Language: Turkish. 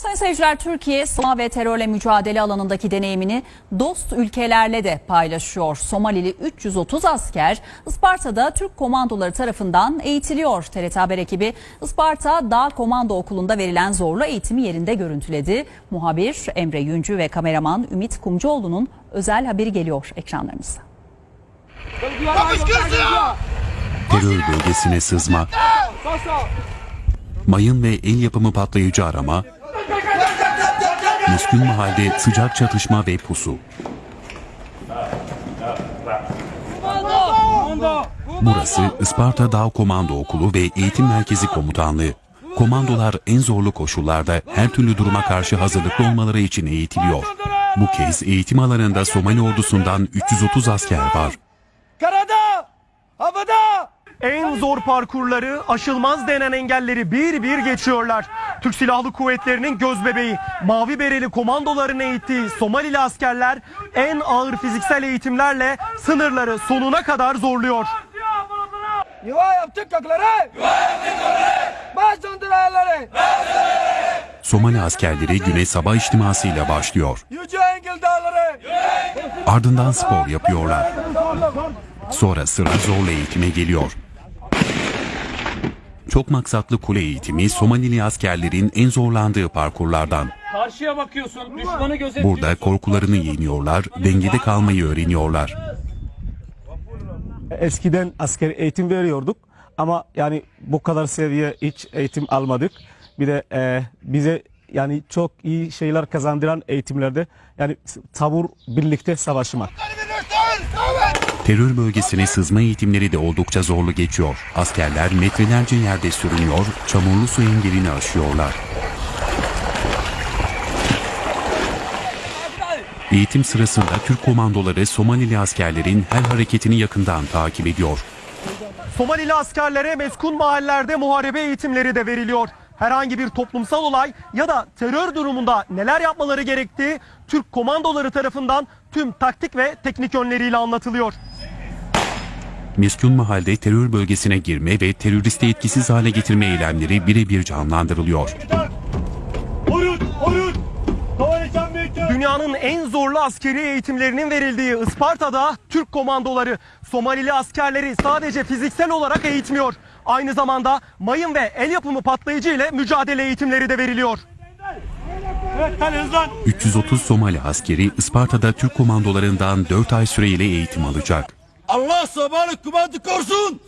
Sayın seyirciler Türkiye sığınma ve terörle mücadele alanındaki deneyimini dost ülkelerle de paylaşıyor. Somalili 330 asker Isparta'da Türk komandoları tarafından eğitiliyor. TRT Haber ekibi Isparta Dağ Komando Okulu'nda verilen zorlu eğitimi yerinde görüntüledi. Muhabir Emre Yüncü ve kameraman Ümit Kumcuoğlu'nun özel haberi geliyor ekranlarınıza. terör bölgesine sızma, mayın ve el yapımı patlayıcı arama, Müskün mahalde sıcak çatışma ve pusu. Burası Isparta Dağ Komando Okulu ve Eğitim Merkezi Komutanlığı. Komandolar en zorlu koşullarda her türlü duruma karşı hazırlıklı olmaları için eğitiliyor. Bu kez eğitim alanında Somali ordusundan 330 asker var. Karada! Havada! En zor parkurları, aşılmaz denen engelleri bir bir geçiyorlar. Türk Silahlı Kuvvetleri'nin gözbebeği, mavi bereli komandoların eğittiği Somalili askerler en ağır fiziksel eğitimlerle sınırları sonuna kadar zorluyor. Yuva yaptık kökleri! Yuva yaptık kökleri! Baş! Somali askerleri güne sabah içtimasıyla başlıyor. Yüce Engil Dağları! Ardından spor yapıyorlar. Sonra sıra zorlu eğitime geliyor. Çok maksatlı kule eğitimi Somalili askerlerin en zorlandığı parkurlardan. Karşıya bakıyorsun, düşmanı gözetliyorsun. Burada korkularını yeniyorlar, dengede kalmayı öğreniyorlar. Eskiden asker eğitim veriyorduk ama yani bu kadar seviye hiç eğitim almadık. Bir de e, bize yani çok iyi şeyler kazandıran eğitimlerde yani tabur birlikte savaşmak. Terör bölgesine sızma eğitimleri de oldukça zorlu geçiyor. Askerler metrelerce yerde sürünüyor, çamurlu su engelini aşıyorlar. Eğitim sırasında Türk komandoları Somalili askerlerin her hareketini yakından takip ediyor. Somalili askerlere meskun mahallelerde muharebe eğitimleri de veriliyor. Herhangi bir toplumsal olay ya da terör durumunda neler yapmaları gerektiği Türk komandoları tarafından tüm taktik ve teknik yönleriyle anlatılıyor. Meskun mahalde terör bölgesine girme ve teröristi etkisiz hale getirme eylemleri birebir canlandırılıyor. Dünyanın en zorlu askeri eğitimlerinin verildiği Isparta'da Türk komandoları Somalili askerleri sadece fiziksel olarak eğitmiyor. Aynı zamanda mayın ve el yapımı patlayıcı ile mücadele eğitimleri de veriliyor. 330 Somali askeri Isparta'da Türk komandolarından 4 ay süreyle eğitim alacak. Allah sabahlık kumandı korusun!